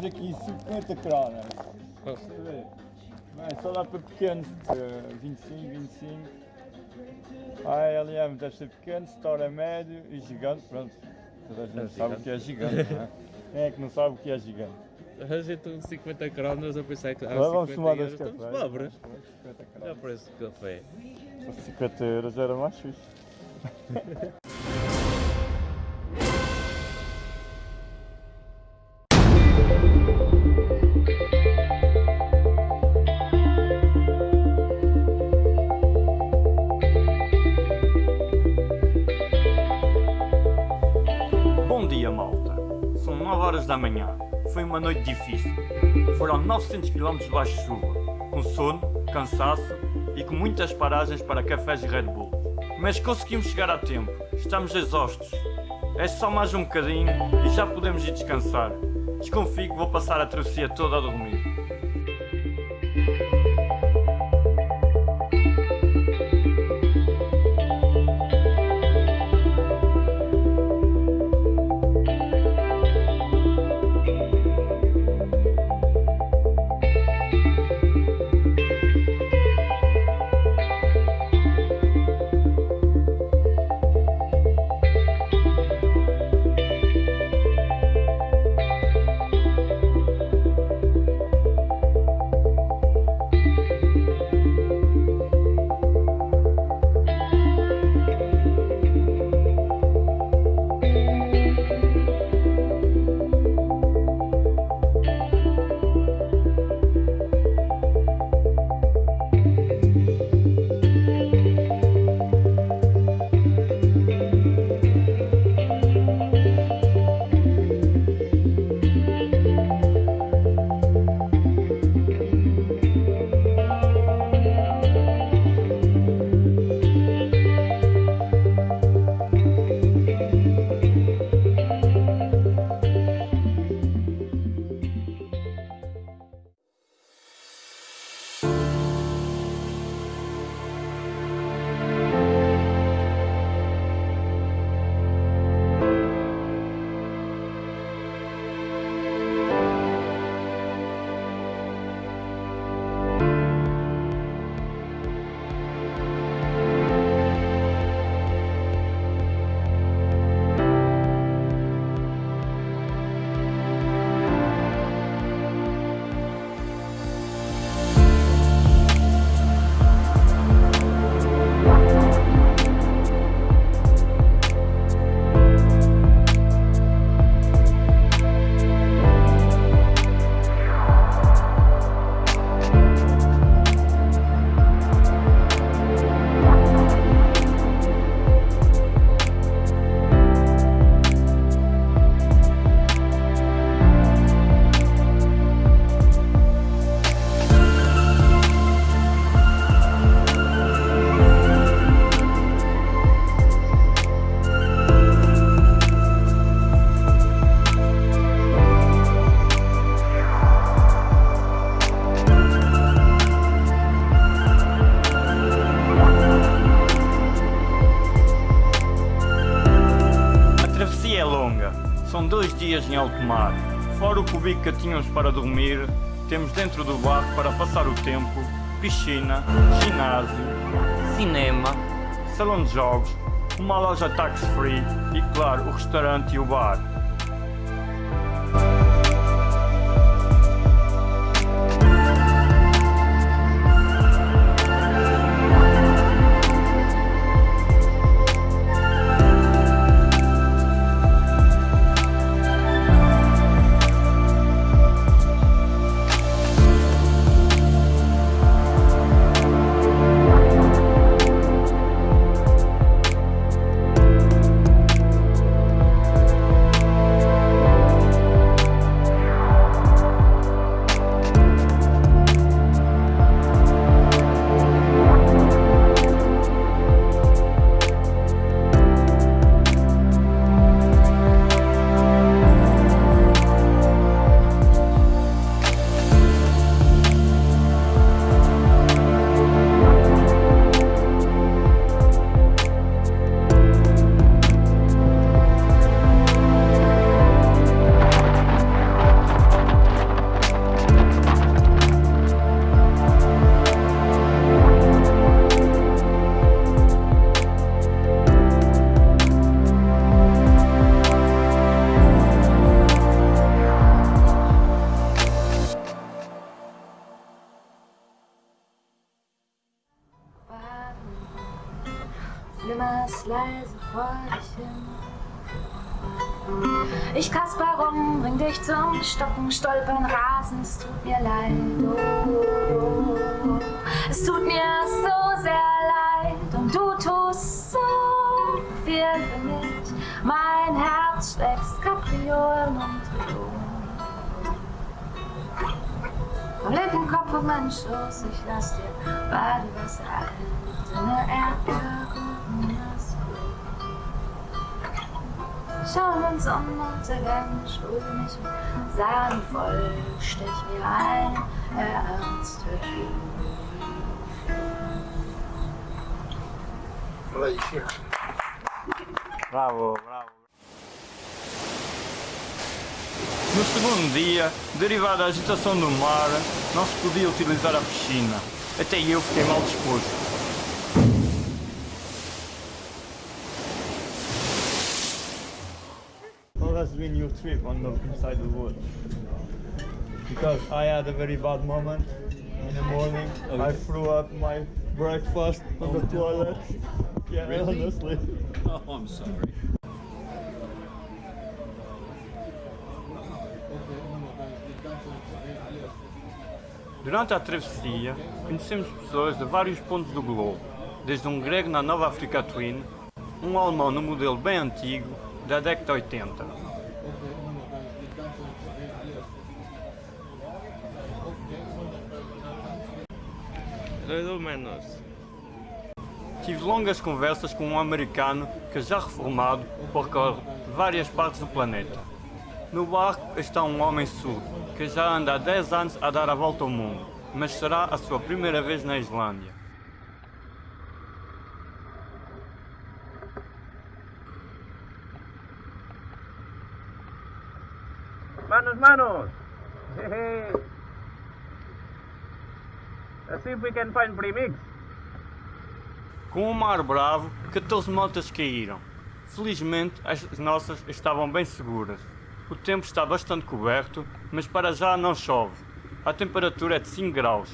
temos aqui 50 cronas. Deixa eu ver. Bem, só dá para pequenos, eh, 25, 25. A LM deve ser pequeno, Store é médio e gigante, pronto. Toda a gente É sabe o que é gigante, não é? Quem é que não sabe o que é gigante? A gente com 50 cronas, eu pensei que há vamos 50 tomar euros, estamos pobres. 50 Já preço de café. 50 euros era mais fixe. horas da manhã. Foi uma noite difícil. Foram 900 km debaixo de chuva, com sono, cansaço e com muitas paragens para cafés e Red Bull. Mas conseguimos chegar a tempo. Estamos exaustos. É só mais um bocadinho e já podemos ir descansar. Desconfio que vou passar a travessia toda a dormir. Alto mar. Fora o cubico que tínhamos para dormir, temos dentro do barco para passar o tempo, piscina, ginásio, cinema, salão de jogos, uma loja tax-free e, claro, o restaurante e o bar. Leise vor dich hin. Ich kasper rum, bring dich zum Stocken, stolpern, rasen, es tut mir leid. Oh, es tut mir Kopf auf meinen Schoß, ich lass dir Badewasser halten, eine Erdbeerkuchen, das Schauen uns Sonnenuntergang, spul mich mit Sahne voll, stech mir ein, ernst Bravo, bravo. No segundo dia, derivado da agitação do mar, não se podia utilizar a piscina. Até eu fiquei mal disposto. How has been your trip on the inside the wood? Because I had a very bad moment in the morning. I threw up my breakfast on the toilet. Yeah, honestly. Oh, I'm sorry. Durante a travessia, conhecemos pessoas de vários pontos do globo, desde um grego na Nova África Twin, um alemão no modelo bem antigo, da década de 80. Dois ou menos. Tive longas conversas com um americano que, já reformado, percorre várias partes do planeta. No barco está um homem surdo, que já anda há 10 anos a dar a volta ao mundo, mas será a sua primeira vez na Islândia. Manos, manos! Let's see if we can find premix. Com o mar bravo, 14 motas caíram. Felizmente, as nossas estavam bem seguras. O tempo está bastante coberto, mas para já não chove. A temperatura é de 5 graus.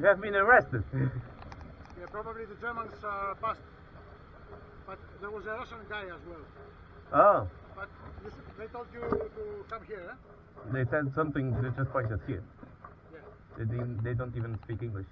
We have been arrested. Yeah, probably the Germans uh, passed. But there was a Russian guy as well. Oh, But you, they told you to come here, eh? they said something. They just pointed here. Yeah. They didn't, They don't even speak English.